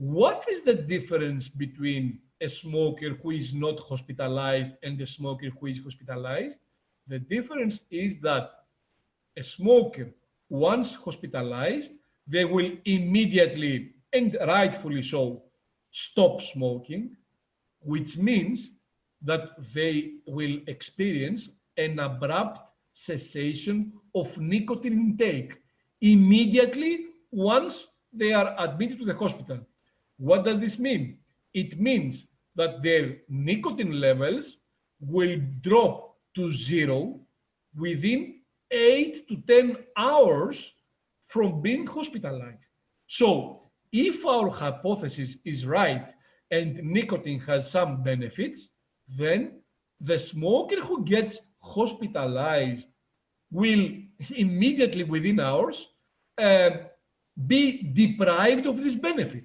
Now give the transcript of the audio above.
the difference between a smoker who is not hospitalized and a smoker who is hospitalized? The difference is that a smoker, once hospitalized, they will immediately, and rightfully so, stop smoking, which means that they will experience an abrupt cessation of nicotine intake immediately once they are admitted to the hospital. What does this mean? It means that their nicotine levels will drop to zero within eight to 10 hours from being hospitalized. So if our hypothesis is right and nicotine has some benefits, then the smoker who gets hospitalized will immediately within hours uh, be deprived of this benefit.